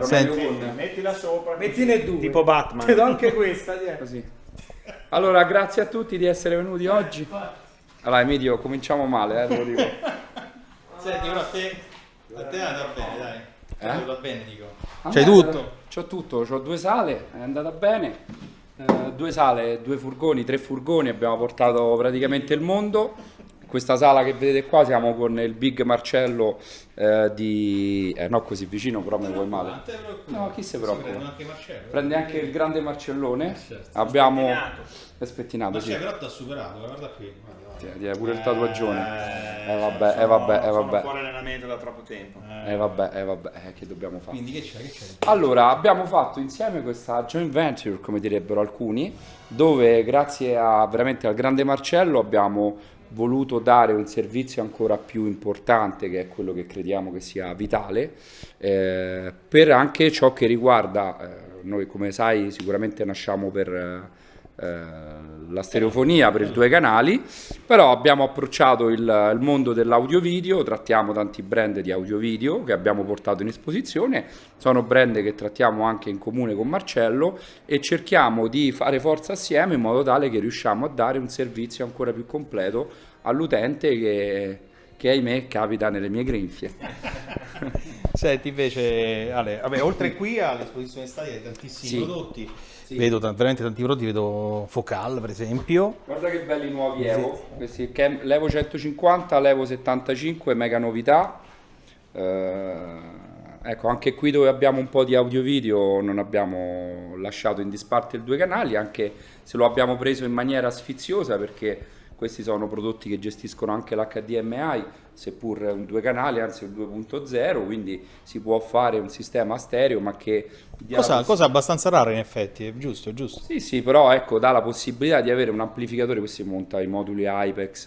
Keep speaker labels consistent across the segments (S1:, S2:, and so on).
S1: Senti.
S2: meglio con- Mettila sopra.
S3: Mettine due.
S2: Tipo Batman.
S3: Ti do anche questa.
S1: Così. Allora, grazie a tutti di essere venuti oggi. Allora, Emilio, cominciamo male, eh, te lo dico.
S4: Senti, ora a te, a te è andata bene, dai.
S1: Eh?
S4: andata bene, dico.
S1: C'hai
S4: tutto?
S1: C'ho tutto, c'ho due sale, è andata bene. Eh, due sale, due furgoni, tre furgoni, abbiamo portato praticamente il mondo. Questa sala che vedete qua siamo con il Big Marcello eh, di... Eh, no così vicino, però mi vuoi male. No, chi si
S4: prende
S1: preoccupa?
S4: anche Marcello.
S1: Prende anche il grande Marcellone.
S4: certo.
S1: Abbiamo... È spettinato, sì.
S4: Marcello però ti ha superato, guarda qui. Guarda, guarda.
S1: Tieni pure il tatuaggione.
S2: Eh,
S1: Eh, vabbè, eh,
S2: sono-
S1: vabbè, eh, vabbè.
S2: fuori allenamento da troppo tempo.
S1: Eh vabbè, eh vabbè, eh, che dobbiamo fare?
S4: Quindi che c'è? Che c'è?
S1: Allora, abbiamo fatto insieme questa joint venture, come direbbero alcuni, dove grazie a, veramente al grande Marcello abbiamo voluto dare un servizio ancora più importante, che è quello che crediamo che sia vitale, eh, per anche ciò che riguarda, eh, noi come sai sicuramente nasciamo per... eh, la stereofonia per i due canali, però abbiamo approcciato il, il mondo dell'audio video, trattiamo tanti brand di audio video che abbiamo portato in esposizione, sono brand che trattiamo anche in comune con Marcello e cerchiamo di fare forza assieme in modo tale che riusciamo a dare un servizio ancora più completo all'utente che, che ahimè capita nelle mie grinfie.
S4: Senti invece, Ale, vabbè, oltre qui all'esposizione statica di tantissimi
S1: Sì.
S4: prodotti, vedo t- veramente tanti prodotti, vedo Focal per esempio.
S1: Guarda che belli nuovi Evo, questi Cam- l'Evo 150, l'Evo 75, mega novità. Eh, ecco, anche qui dove abbiamo un po' di audio video non abbiamo lasciato in disparte il due canali, anche se lo abbiamo preso in maniera sfiziosa perché questi sono prodotti che gestiscono anche l'HDMI, seppur un due canali, anzi un 2.0, quindi si può fare un sistema stereo ma che dia la
S4: Cosa, cosa abbastanza rara in effetti, giusto, giusto.
S1: sì, sì, però ecco, dà la possibilità di avere un amplificatore, questo si monta i moduli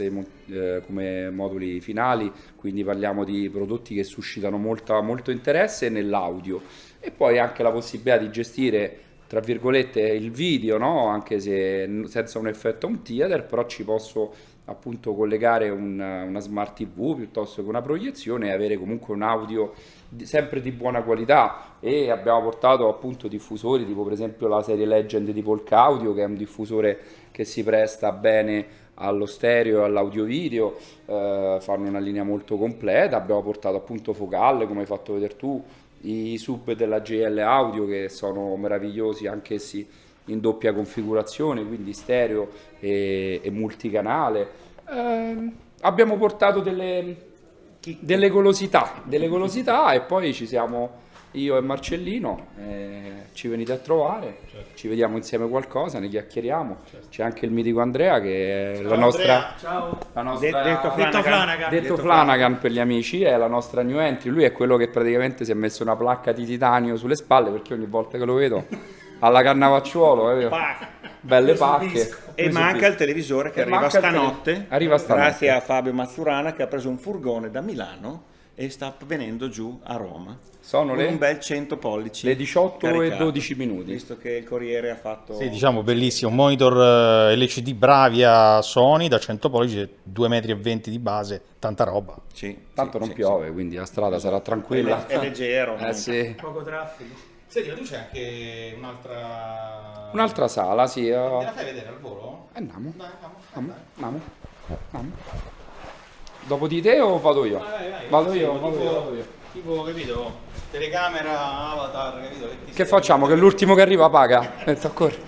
S1: mo- eh, come moduli finali, quindi parliamo di prodotti che suscitano molta- molto interesse nell'audio e poi anche la possibilità di gestire tra virgolette il video, no? anche se senza un effetto home theater, però ci posso appunto collegare un- una smart TV piuttosto che una proiezione e avere comunque un audio di- sempre di buona qualità e abbiamo portato appunto diffusori tipo per esempio la serie Legend di Volcaudio che è un diffusore che si presta bene allo stereo e all'audio video eh, fanno una linea molto completa abbiamo portato appunto focale come hai fatto vedere tu i sub della GL Audio che sono meravigliosi anch'essi in doppia configurazione, quindi stereo e, e multicanale. Ehm, abbiamo portato delle, delle golosità, delle golosità e poi ci siamo io e Marcellino, eh, ci venite a trovare, ci vediamo insieme qualcosa, ne chiacchieriamo. C'è anche il mitico Andrea che è la nostra,
S3: Ciao.
S1: la nostra
S2: detto
S3: Detto Flanagan.
S1: Detto Flanagan per gli amici, è la nostra new entry. Lui è quello che praticamente si è messo una placca di titanio sulle spalle perché ogni volta che lo vedo alla cannavacciuolo, capito? Belle pacche.
S2: E manca il televisore che
S1: E
S2: arriva stanotte.
S1: arriva stanotte.
S2: Grazie a Fabio Mazzurana che ha preso un furgone da Milano e sta venendo giù a Roma.
S1: Sono
S2: Con
S1: le,
S2: un bel 100 pollici.
S1: le 18 e
S2: caricato,
S1: 12 minuti.
S2: Visto che il Corriere ha fatto...
S4: Sì, diciamo bellissimo, un monitor eh, LCD Bravia Sony da 100 pollici, 2,20 metri di base, tanta roba.
S2: Sì,
S1: Tanto
S2: sì,
S1: non
S2: sì,
S1: piove, quindi la strada sarà tranquilla.
S2: È, leggero.
S1: Eh.
S3: Poco traffico.
S4: Senti, ma tu c'è anche un'altra...
S1: Un'altra sala, sì. eh.
S4: Me la fai vedere al volo?
S1: Andiamo,
S4: Dai, andiamo.
S1: andiamo. Dopo di te o vado io?
S4: Vai, vai,
S1: Vado io,
S4: tipo-
S1: vado io, vado io.
S4: Tipo, capito? Telecamera, avatar, capito?
S1: Che
S4: serve?
S1: facciamo? Che l'ultimo che arriva paga? Metto a correre.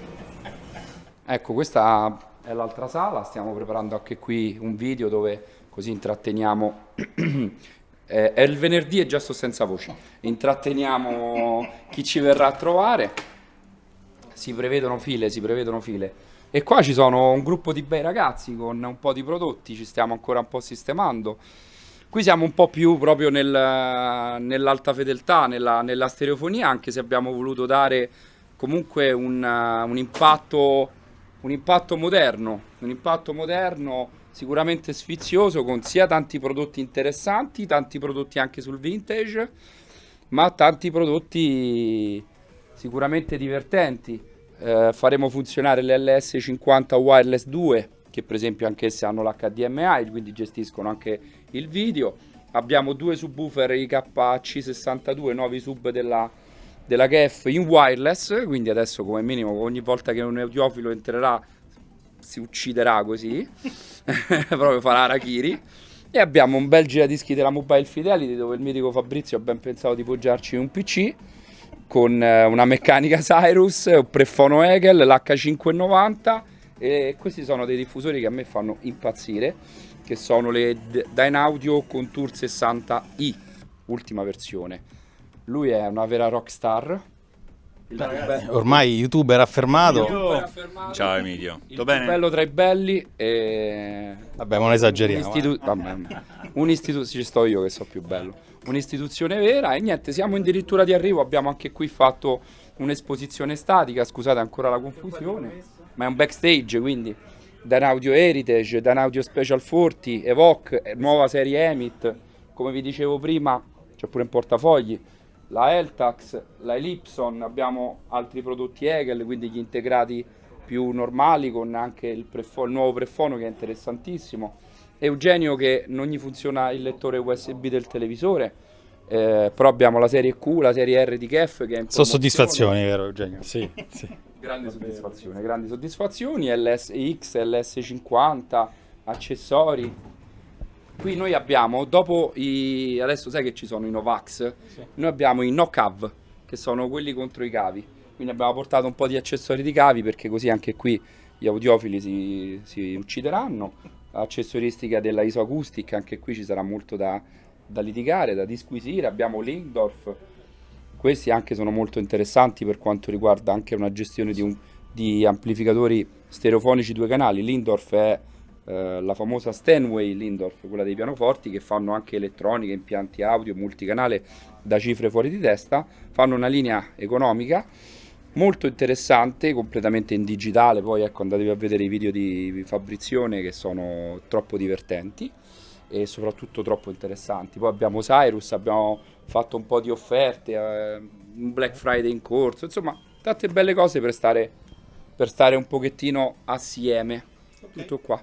S1: Ecco, questa è l'altra sala, stiamo preparando anche qui un video dove così intratteniamo. Eh, è il venerdì e già sto senza voce. Intratteniamo chi ci verrà a trovare. Si prevedono file, si prevedono file. E qua ci sono un gruppo di bei ragazzi con un po' di prodotti, ci stiamo ancora un po' sistemando. Qui siamo un po' più proprio nel- nell'alta fedeltà, nella, nella stereofonia, anche se abbiamo voluto dare comunque un, un impatto, un impatto moderno, un impatto moderno sicuramente sfizioso con sia tanti prodotti interessanti, tanti prodotti anche sul vintage, ma tanti prodotti sicuramente divertenti. Eh, faremo funzionare l'LS50 Wireless 2, che per esempio anch'esse hanno l'HDMI, quindi gestiscono anche il video. abbiamo due subwoofer IKC62 nuovi sub della, della KF in wireless, quindi adesso come minimo ogni volta che un audiofilo entrerà si ucciderà così, proprio farà Arakiri. E abbiamo un bel giradischi della Mobile Fidelity dove il mitico Fabrizio ha ben pensato di poggiarci un PC con eh, una meccanica Cyrus, un prefono Hegel, l'H590 e questi sono dei diffusori che a me fanno impazzire che sono le Dynaudio Contour 60i ultima versione lui è una vera rockstar
S4: Beh, ormai youtuber affermato.
S1: affermato
S2: Ciao Emilio,
S1: il
S2: tutto bene?
S1: bello tra i belli e
S4: Vabbè, ma non esageriamo.
S1: un istitu- vabbè, un'istitu- ci sto io che so più bello. Un'istituzione vera e niente, siamo addirittura di arrivo, abbiamo anche qui fatto un'esposizione statica, scusate ancora la confusione, ma è un backstage, quindi Danaudio Heritage, Danaudio Special 40, Evoque, eh, nuova serie Emit, come vi dicevo prima, c'è pure in portafogli, la Eltax, la Ellipson, abbiamo altri prodotti Hegel, quindi gli integrati più normali con anche il, il nuovo prefono che è interessantissimo. Eugenio che non gli funziona il lettore USB del televisore, eh, però abbiamo la serie Q, la serie R di KEF che è in
S4: Sono soddisfazioni, vero Eugenio? Sì, sì.
S1: Grandi soddisfazioni, grandi soddisfazioni, LSX, LS50, accessori. Qui noi abbiamo, dopo i... adesso sai che ci sono i Novax, noi abbiamo i no-cav, che sono quelli contro i cavi. Quindi abbiamo portato un po' di accessori di cavi perché così anche qui gli audiofili si, si uccideranno. Accessoristica della isoacoustic, anche qui ci sarà molto da, da litigare, da disquisire. Abbiamo Lindorf, questi anche sono molto interessanti per quanto riguarda anche una gestione di, un- di amplificatori stereofonici due canali. Lindorf è eh, la famosa Stanway Lindorf, quella dei pianoforti che fanno anche elettronica, impianti audio, multicanale da cifre fuori di testa. Fanno una linea economica molto interessante, completamente in digitale. Poi ecco, andatevi a vedere i video di Fabrizione che sono troppo divertenti e soprattutto troppo interessanti. Poi abbiamo Cyrus, abbiamo fatto un po' di offerte, eh, un Black Friday in corso, insomma, tante belle cose per stare, per stare un pochettino assieme. Tutto qua.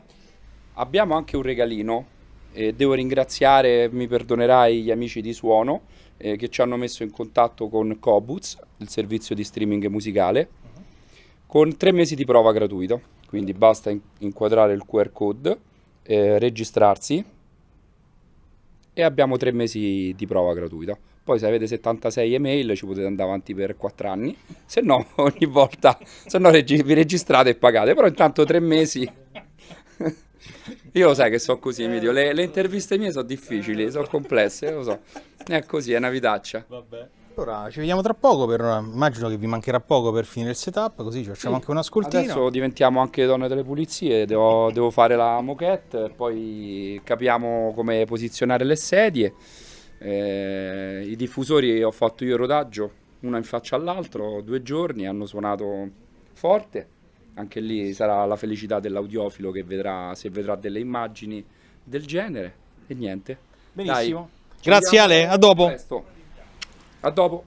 S1: Abbiamo anche un regalino e devo ringraziare, mi perdonerai, gli amici di Suono eh, che ci hanno messo in contatto con Cobuz, il servizio di streaming musicale, con tre mesi di prova gratuito. Quindi basta in- inquadrare il QR code, eh, registrarsi e abbiamo tre mesi di prova gratuita. Poi se avete 76 email ci potete andare avanti per 4 anni, se no ogni volta, se no regi- vi registrate e pagate, però intanto tre mesi... Io lo sai che so così, Emilio, le, le interviste mie sono difficili, sono complesse, lo so. È così, è una vitaccia.
S4: Allora, ci vediamo tra poco, per, immagino che vi mancherà poco per finire il setup, così ci facciamo anche un ascoltino.
S1: Adesso diventiamo anche donne delle pulizie, devo, devo fare la moquette, poi capiamo come posizionare le sedie. Eh, I diffusori ho fatto io il rodaggio, uno in faccia all'altro, due giorni, hanno suonato forte. Anche lì sarà la felicità dell'audiofilo che vedrà, se vedrà delle immagini del genere. E niente.
S4: Benissimo.
S1: Dai,
S4: Grazie Ale, a dopo.
S1: presto. A dopo.